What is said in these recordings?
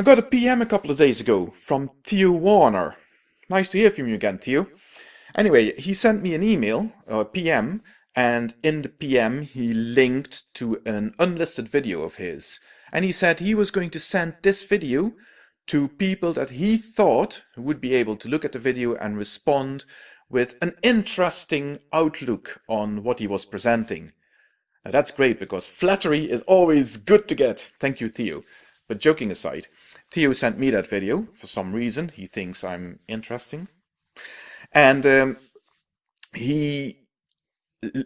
I got a PM a couple of days ago from Theo Warner. Nice to hear from you again, Theo. Anyway, he sent me an email, a PM, and in the PM he linked to an unlisted video of his. And he said he was going to send this video to people that he thought would be able to look at the video and respond with an interesting outlook on what he was presenting. Now that's great because flattery is always good to get. Thank you, Theo. But joking aside, Theo sent me that video for some reason. He thinks I'm interesting. And um, he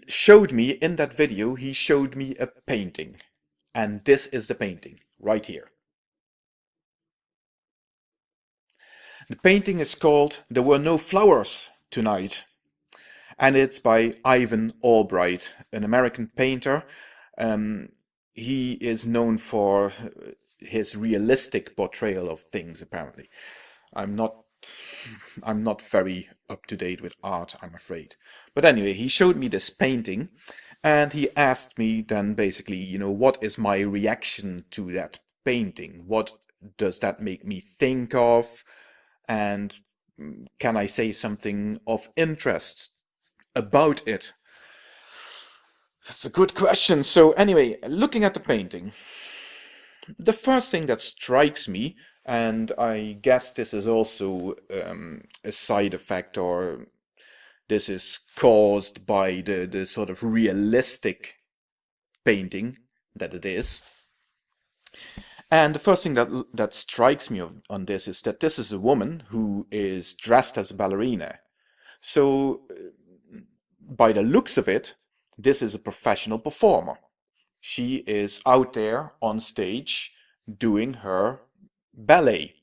showed me in that video, he showed me a painting. And this is the painting right here. The painting is called There Were No Flowers Tonight. And it's by Ivan Albright, an American painter. Um, he is known for his realistic portrayal of things apparently. I'm not i'm not very up to date with art i'm afraid. But anyway he showed me this painting and he asked me then basically you know what is my reaction to that painting? What does that make me think of? And mm, can i say something of interest about it? That's a good question. So anyway looking at the painting the first thing that strikes me, and I guess this is also um, a side effect or this is caused by the, the sort of realistic painting that it is. And the first thing that that strikes me on this is that this is a woman who is dressed as a ballerina. So by the looks of it, this is a professional performer she is out there on stage doing her ballet.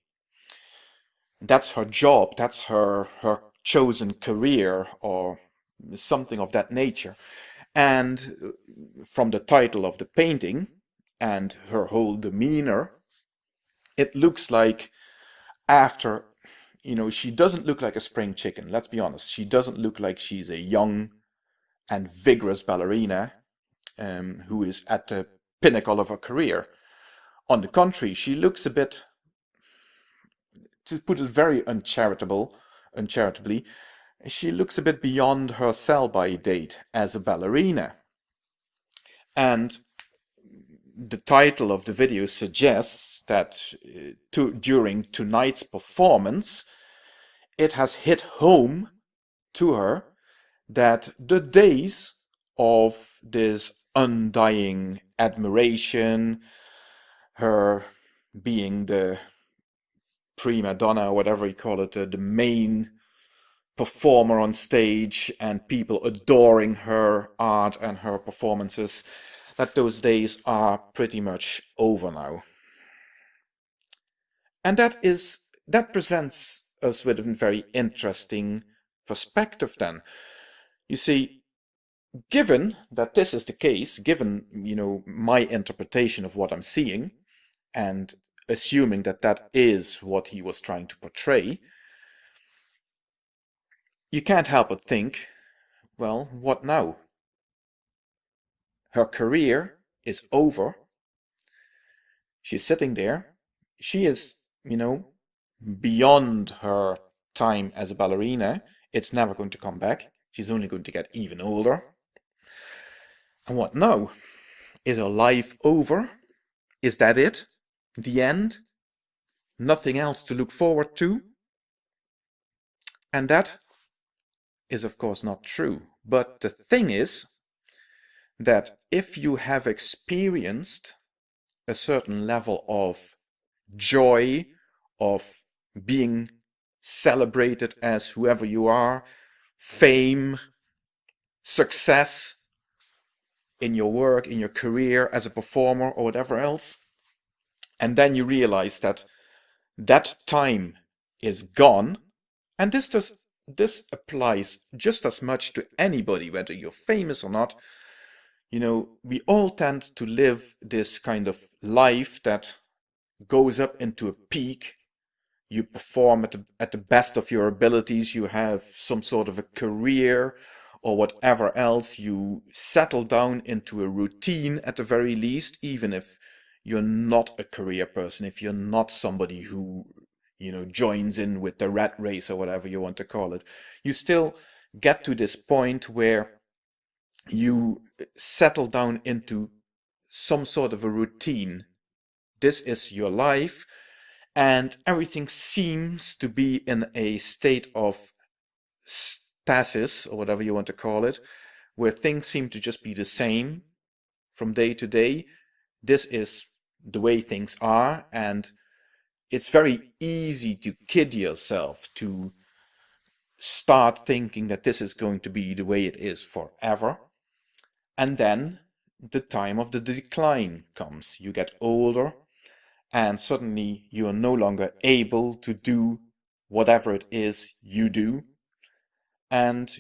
That's her job, that's her, her chosen career or something of that nature. And uh, from the title of the painting and her whole demeanor, it looks like after, you know, she doesn't look like a spring chicken, let's be honest. She doesn't look like she's a young and vigorous ballerina um, who is at the pinnacle of her career. On the contrary, she looks a bit, to put it very uncharitable, uncharitably, she looks a bit beyond her sell-by date as a ballerina. And the title of the video suggests that uh, to, during tonight's performance, it has hit home to her that the days of this undying admiration, her being the prima donna, whatever you call it, uh, the main performer on stage and people adoring her art and her performances, that those days are pretty much over now. And that is that presents us with a very interesting perspective then. You see, given that this is the case, given, you know, my interpretation of what I'm seeing, and assuming that that is what he was trying to portray, you can't help but think, well, what now? Her career is over. She's sitting there. She is, you know, beyond her time as a ballerina. It's never going to come back. She's only going to get even older. And what now? Is our life over? Is that it? The end? Nothing else to look forward to? And that is of course not true. But the thing is that if you have experienced a certain level of joy, of being celebrated as whoever you are, fame, success, in your work, in your career as a performer or whatever else. And then you realize that that time is gone. And this does this applies just as much to anybody, whether you're famous or not. You know, we all tend to live this kind of life that goes up into a peak. You perform at the, at the best of your abilities. You have some sort of a career or whatever else, you settle down into a routine at the very least, even if you're not a career person, if you're not somebody who, you know, joins in with the rat race or whatever you want to call it, you still get to this point where you settle down into some sort of a routine. This is your life and everything seems to be in a state of stasis or whatever you want to call it, where things seem to just be the same from day to day. This is the way things are and it's very easy to kid yourself to start thinking that this is going to be the way it is forever. And then the time of the decline comes. You get older and suddenly you are no longer able to do whatever it is you do. And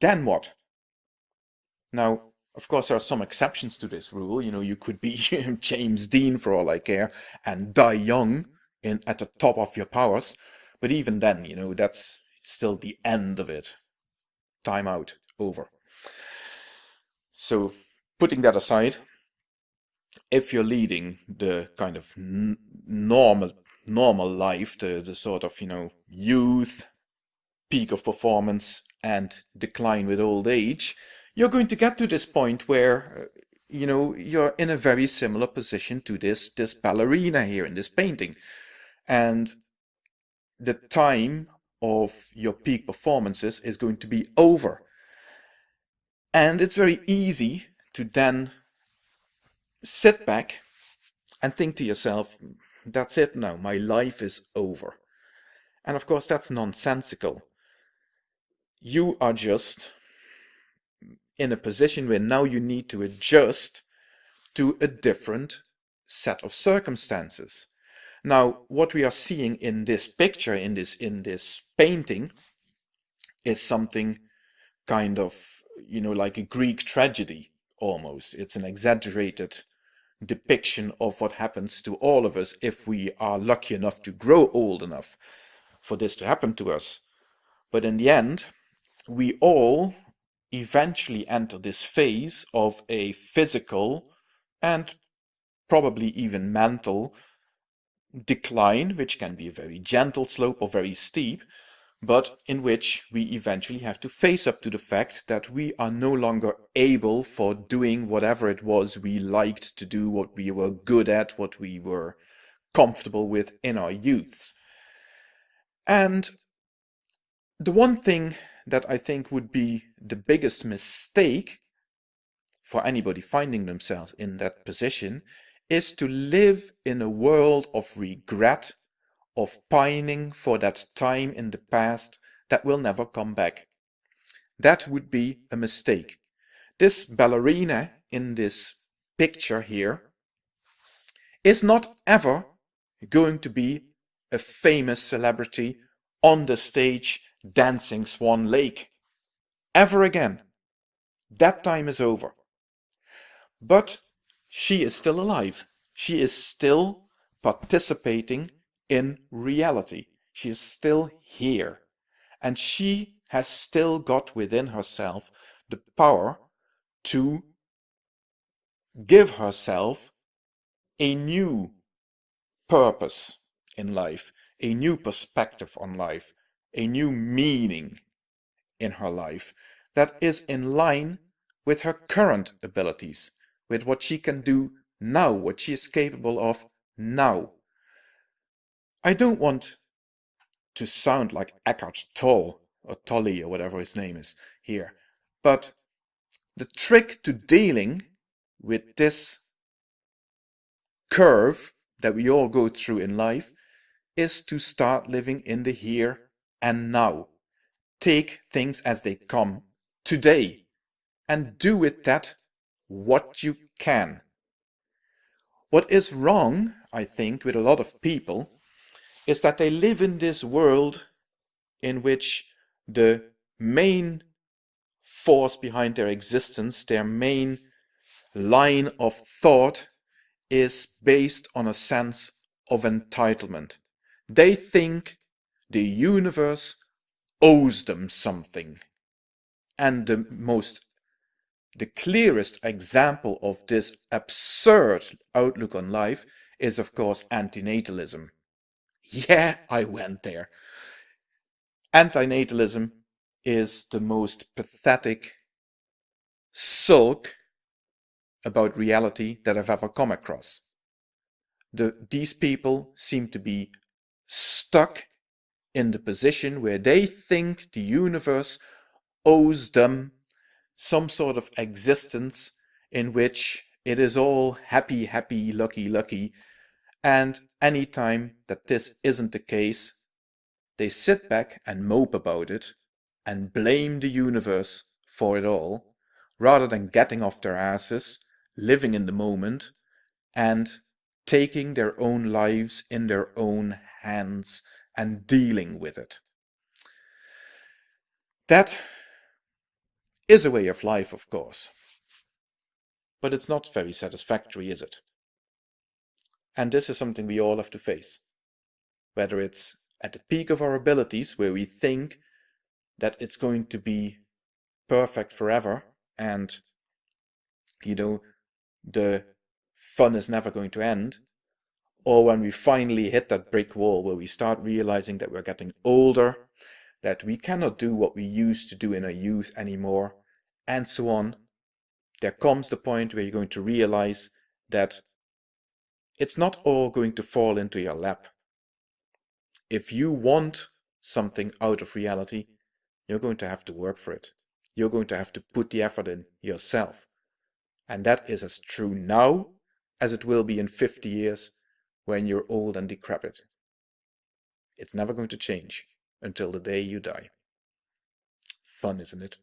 then what? Now, of course, there are some exceptions to this rule. You know, you could be James Dean for all I care and die young mm-hmm. in at the top of your powers. But even then, you know, that's still the end of it. Time out. Over. So, putting that aside, if you're leading the kind of normal normal life, the, the sort of, you know, youth, peak of performance and decline with old age, you're going to get to this point where, uh, you know, you're in a very similar position to this, this ballerina here in this painting. And the time of your peak performances is going to be over. And it's very easy to then sit back and think to yourself, that's it now, my life is over. And of course, that's nonsensical. You are just in a position where now you need to adjust to a different set of circumstances. Now, what we are seeing in this picture, in this, in this painting, is something kind of, you know, like a Greek tragedy almost. It's an exaggerated depiction of what happens to all of us if we are lucky enough to grow old enough for this to happen to us. But in the end, we all eventually enter this phase of a physical and probably even mental decline, which can be a very gentle slope or very steep, but in which we eventually have to face up to the fact that we are no longer able for doing whatever it was we liked to do, what we were good at, what we were comfortable with in our youths. And the one thing that I think would be the biggest mistake for anybody finding themselves in that position is to live in a world of regret of pining for that time in the past that will never come back. That would be a mistake. This ballerina in this picture here is not ever going to be a famous celebrity on the stage dancing Swan Lake. Ever again. That time is over. But she is still alive. She is still participating in reality. She is still here. And she has still got within herself the power to give herself a new purpose in life, a new perspective on life, a new meaning in her life that is in line with her current abilities, with what she can do now, what she is capable of now. I don't want to sound like Eckhart Tolle or Tolle or whatever his name is here, but the trick to dealing with this curve that we all go through in life is to start living in the here and now. Take things as they come today and do with that what you can. What is wrong, I think, with a lot of people is that they live in this world in which the main force behind their existence, their main line of thought is based on a sense of entitlement. They think the universe owes them something. And the most the clearest example of this absurd outlook on life is, of course, antinatalism. Yeah, I went there. Antinatalism is the most pathetic sulk about reality that I've ever come across. The, these people seem to be stuck in the position where they think the universe owes them some sort of existence in which it is all happy, happy, lucky, lucky. And any time that this isn't the case, they sit back and mope about it and blame the universe for it all, rather than getting off their asses, living in the moment, and taking their own lives in their own hands and dealing with it. That is a way of life, of course. But it's not very satisfactory, is it? And this is something we all have to face. Whether it's at the peak of our abilities, where we think that it's going to be perfect forever and, you know, the fun is never going to end, or when we finally hit that brick wall where we start realizing that we're getting older, that we cannot do what we used to do in our youth anymore, and so on, there comes the point where you're going to realize that it's not all going to fall into your lap. If you want something out of reality, you're going to have to work for it. You're going to have to put the effort in yourself. And that is as true now as it will be in 50 years when you're old and decrepit. It's never going to change until the day you die. Fun, isn't it?